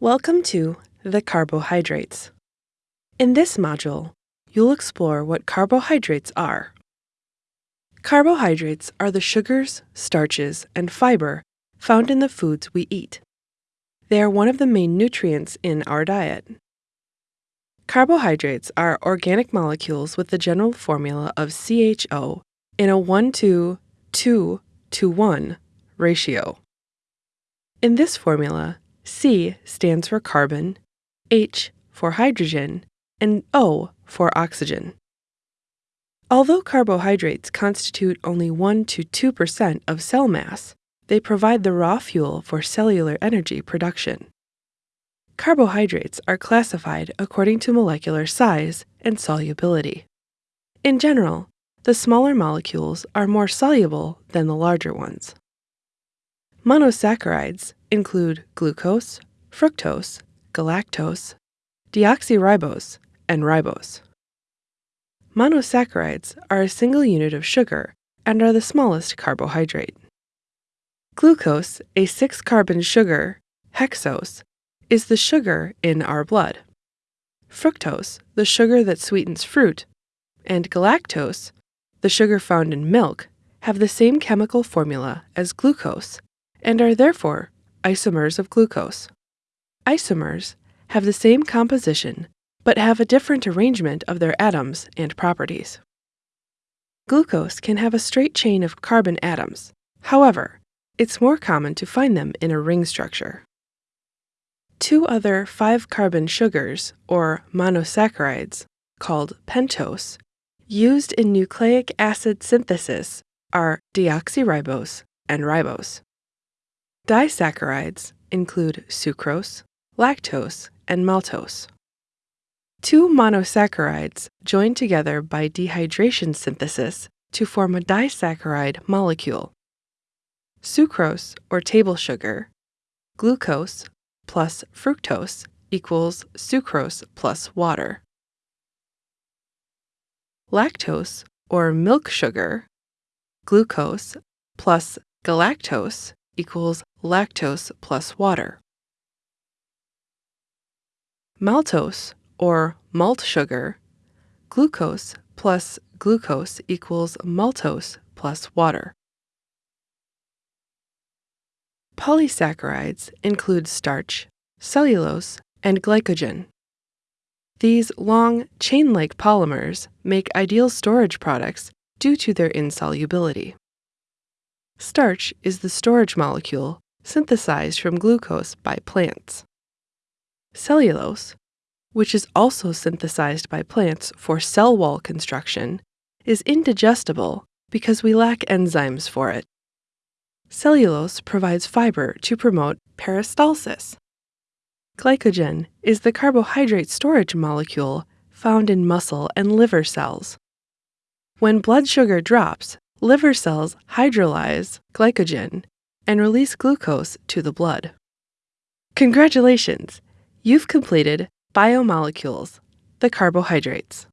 Welcome to the carbohydrates. In this module, you'll explore what carbohydrates are. Carbohydrates are the sugars, starches, and fiber found in the foods we eat. They are one of the main nutrients in our diet. Carbohydrates are organic molecules with the general formula of CHO in a 1 to 2 to 1 ratio. In this formula, C stands for carbon, H for hydrogen, and O for oxygen. Although carbohydrates constitute only 1 to 2% of cell mass, they provide the raw fuel for cellular energy production. Carbohydrates are classified according to molecular size and solubility. In general, the smaller molecules are more soluble than the larger ones. Monosaccharides include glucose, fructose, galactose, deoxyribose, and ribose. Monosaccharides are a single unit of sugar and are the smallest carbohydrate. Glucose, a six carbon sugar, hexose, is the sugar in our blood. Fructose, the sugar that sweetens fruit, and galactose, the sugar found in milk, have the same chemical formula as glucose and are therefore isomers of glucose. Isomers have the same composition but have a different arrangement of their atoms and properties. Glucose can have a straight chain of carbon atoms. However, it's more common to find them in a ring structure. Two other five carbon sugars, or monosaccharides, called pentose, used in nucleic acid synthesis are deoxyribose and ribose. Disaccharides include sucrose, lactose, and maltose. Two monosaccharides join together by dehydration synthesis to form a disaccharide molecule. Sucrose, or table sugar, glucose plus fructose equals sucrose plus water. Lactose, or milk sugar, glucose plus galactose equals lactose plus water. Maltose, or malt sugar, glucose plus glucose equals maltose plus water. Polysaccharides include starch, cellulose, and glycogen. These long, chain like polymers make ideal storage products due to their insolubility. Starch is the storage molecule synthesized from glucose by plants. Cellulose, which is also synthesized by plants for cell wall construction, is indigestible because we lack enzymes for it. Cellulose provides fiber to promote peristalsis. Glycogen is the carbohydrate storage molecule found in muscle and liver cells. When blood sugar drops, liver cells hydrolyze glycogen and release glucose to the blood. Congratulations! You've completed Biomolecules, the carbohydrates.